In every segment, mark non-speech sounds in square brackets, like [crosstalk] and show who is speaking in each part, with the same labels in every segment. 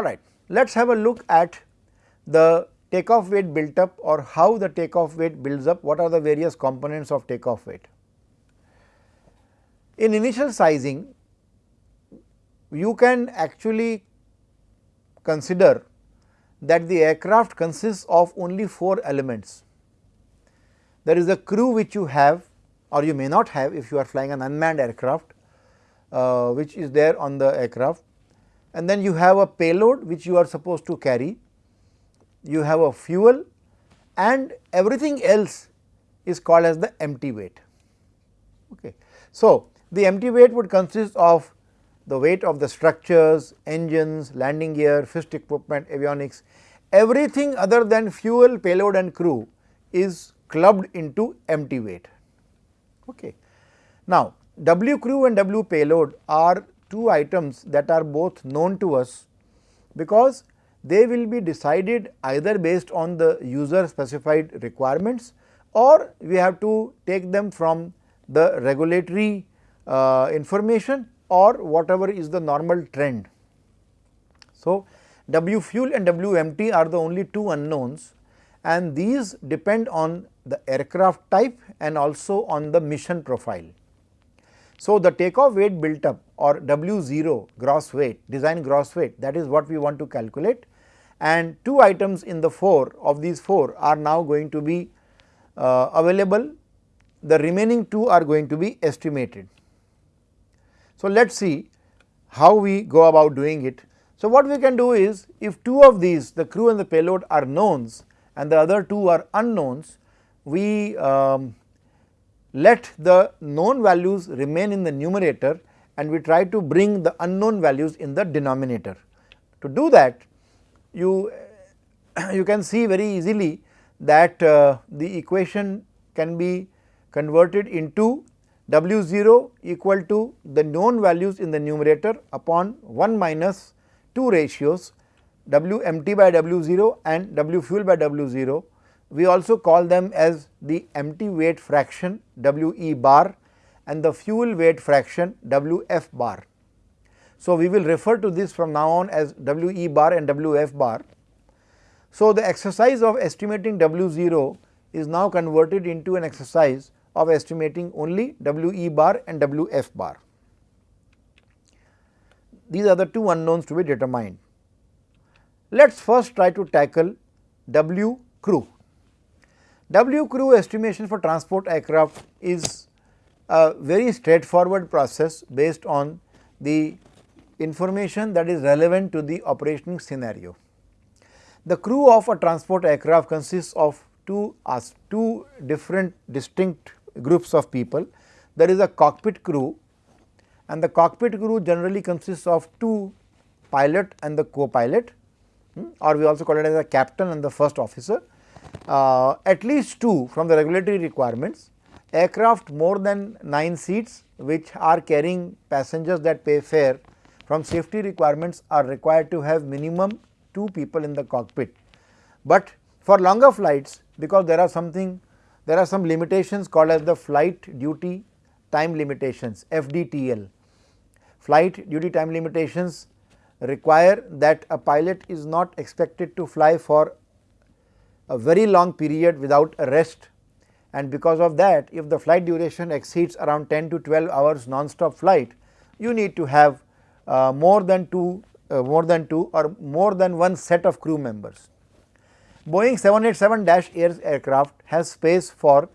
Speaker 1: All right, let us have a look at the takeoff weight built up or how the takeoff weight builds up, what are the various components of takeoff weight. In initial sizing, you can actually consider that the aircraft consists of only 4 elements. There is a crew which you have or you may not have if you are flying an unmanned aircraft, uh, which is there on the aircraft and then you have a payload which you are supposed to carry, you have a fuel and everything else is called as the empty weight. Okay. So, the empty weight would consist of the weight of the structures, engines, landing gear, fixed equipment, avionics, everything other than fuel, payload and crew is clubbed into empty weight. Okay. Now, W crew and W payload are two items that are both known to us because they will be decided either based on the user specified requirements or we have to take them from the regulatory uh, information or whatever is the normal trend. So, W fuel and W empty are the only two unknowns and these depend on the aircraft type and also on the mission profile. So, the takeoff weight built up or W 0 gross weight design gross weight that is what we want to calculate and two items in the 4 of these 4 are now going to be uh, available the remaining 2 are going to be estimated. So, let us see how we go about doing it. So, what we can do is if two of these the crew and the payload are knowns and the other two are unknowns we um, let the known values remain in the numerator and we try to bring the unknown values in the denominator. To do that you, [clears throat] you can see very easily that uh, the equation can be converted into W 0 equal to the known values in the numerator upon 1 minus 2 ratios W empty by W 0 and W fuel by W 0 we also call them as the empty weight fraction W e bar and the fuel weight fraction W f bar. So, we will refer to this from now on as W e bar and W f bar. So, the exercise of estimating W 0 is now converted into an exercise of estimating only W e bar and W f bar. These are the two unknowns to be determined. Let us first try to tackle W crew. W crew estimation for transport aircraft is a very straightforward process based on the information that is relevant to the operating scenario. The crew of a transport aircraft consists of two, two different distinct groups of people. There is a cockpit crew and the cockpit crew generally consists of two pilot and the co-pilot hmm, or we also call it as a captain and the first officer uh, at least 2 from the regulatory requirements, aircraft more than 9 seats which are carrying passengers that pay fare from safety requirements are required to have minimum 2 people in the cockpit. But for longer flights because there are something there are some limitations called as the flight duty time limitations FDTL. Flight duty time limitations require that a pilot is not expected to fly for a very long period without a rest and because of that if the flight duration exceeds around 10 to 12 hours non-stop flight you need to have uh, more than 2 uh, more than 2 or more than one set of crew members. Boeing 787-8 aircraft has space for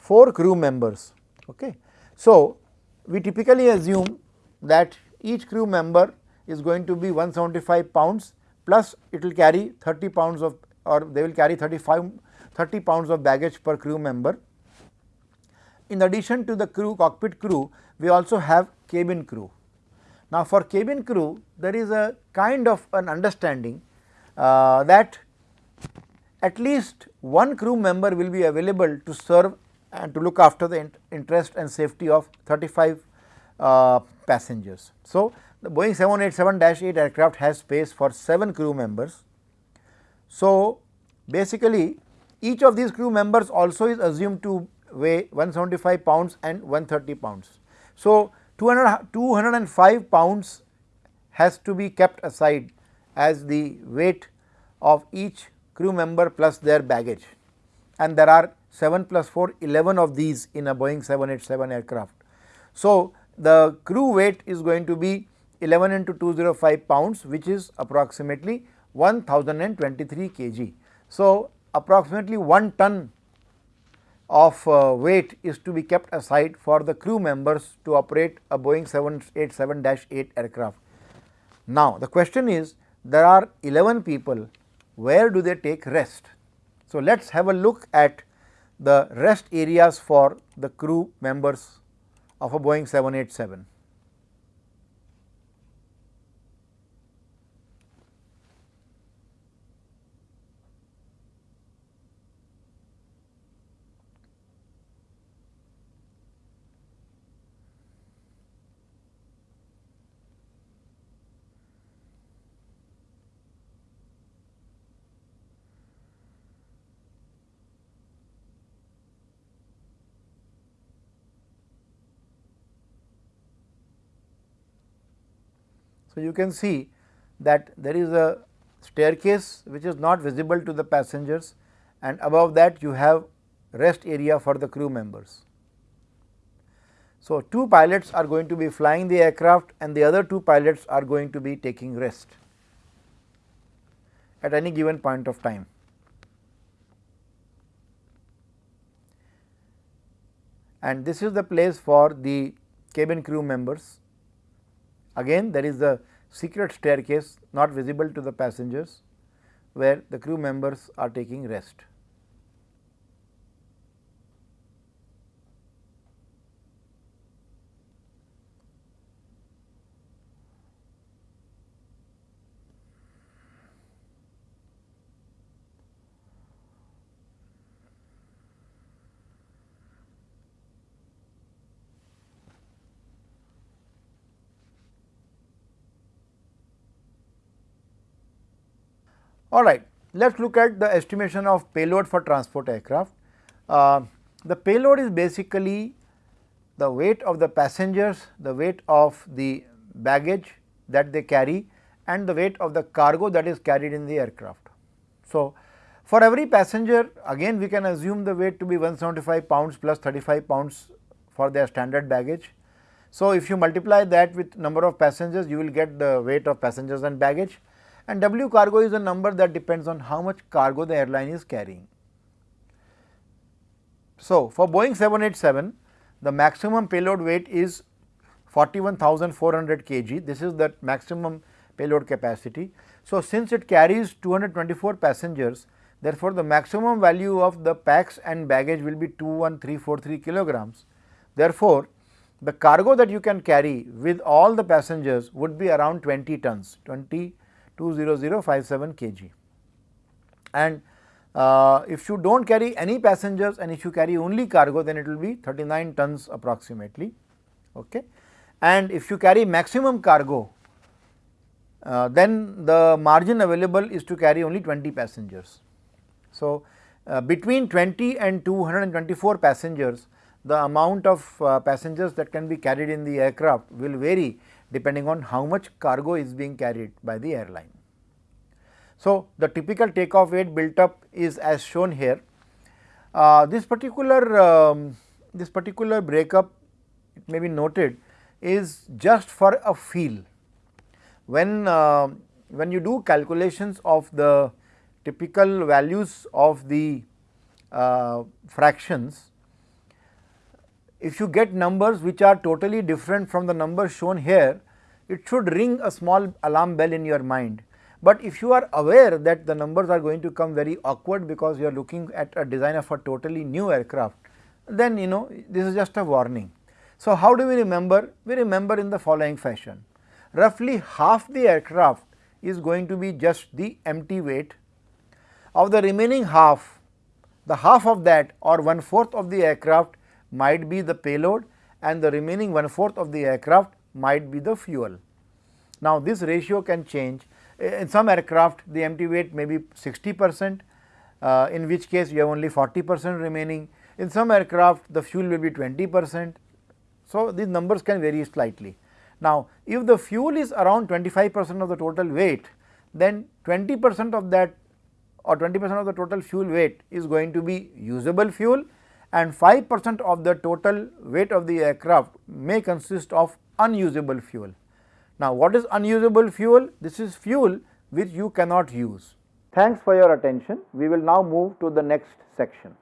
Speaker 1: 4 crew members. Okay. So, we typically assume that each crew member is going to be 175 pounds plus it will carry 30 pounds of or they will carry 35 30 pounds of baggage per crew member. In addition to the crew cockpit crew, we also have cabin crew. Now, for cabin crew there is a kind of an understanding uh, that at least one crew member will be available to serve and to look after the interest and safety of 35 uh, passengers. So, the Boeing 787-8 aircraft has space for 7 crew members so, basically each of these crew members also is assumed to weigh 175 pounds and 130 pounds. So, 200, 205 pounds has to be kept aside as the weight of each crew member plus their baggage and there are 7 plus 4 11 of these in a Boeing 787 aircraft. So, the crew weight is going to be 11 into 205 pounds which is approximately 1023 kg. So, approximately 1 ton of uh, weight is to be kept aside for the crew members to operate a Boeing 787-8 aircraft. Now, the question is there are 11 people, where do they take rest? So, let us have a look at the rest areas for the crew members of a Boeing 787. So, you can see that there is a staircase which is not visible to the passengers and above that you have rest area for the crew members. So, two pilots are going to be flying the aircraft and the other two pilots are going to be taking rest at any given point of time. And this is the place for the cabin crew members Again there is a secret staircase not visible to the passengers where the crew members are taking rest. All right, let us look at the estimation of payload for transport aircraft. Uh, the payload is basically the weight of the passengers, the weight of the baggage that they carry and the weight of the cargo that is carried in the aircraft. So, for every passenger again we can assume the weight to be 175 pounds plus 35 pounds for their standard baggage. So, if you multiply that with number of passengers you will get the weight of passengers and baggage and W cargo is a number that depends on how much cargo the airline is carrying. So, for Boeing 787 the maximum payload weight is 41,400 kg this is the maximum payload capacity. So, since it carries 224 passengers therefore, the maximum value of the pax and baggage will be 21343 kilograms. Therefore, the cargo that you can carry with all the passengers would be around 20 tons 20 20057 kg. And uh, if you do not carry any passengers and if you carry only cargo then it will be 39 tons approximately. Okay. And if you carry maximum cargo uh, then the margin available is to carry only 20 passengers. So, uh, between 20 and 224 passengers the amount of uh, passengers that can be carried in the aircraft will vary depending on how much cargo is being carried by the airline. So, the typical takeoff weight built up is as shown here. Uh, this particular um, this particular breakup it may be noted is just for a feel. When uh, when you do calculations of the typical values of the uh, fractions if you get numbers which are totally different from the numbers shown here, it should ring a small alarm bell in your mind. But if you are aware that the numbers are going to come very awkward because you are looking at a design of a totally new aircraft, then you know this is just a warning. So, how do we remember? We remember in the following fashion. Roughly half the aircraft is going to be just the empty weight. Of the remaining half, the half of that or one fourth of the aircraft might be the payload and the remaining one fourth of the aircraft might be the fuel. Now, this ratio can change in some aircraft the empty weight may be 60 percent uh, in which case you have only 40 percent remaining. In some aircraft the fuel will be 20 percent. So, these numbers can vary slightly. Now, if the fuel is around 25 percent of the total weight then 20 percent of that or 20 percent of the total fuel weight is going to be usable fuel and 5 percent of the total weight of the aircraft may consist of unusable fuel. Now, what is unusable fuel? This is fuel which you cannot use. Thanks for your attention. We will now move to the next section.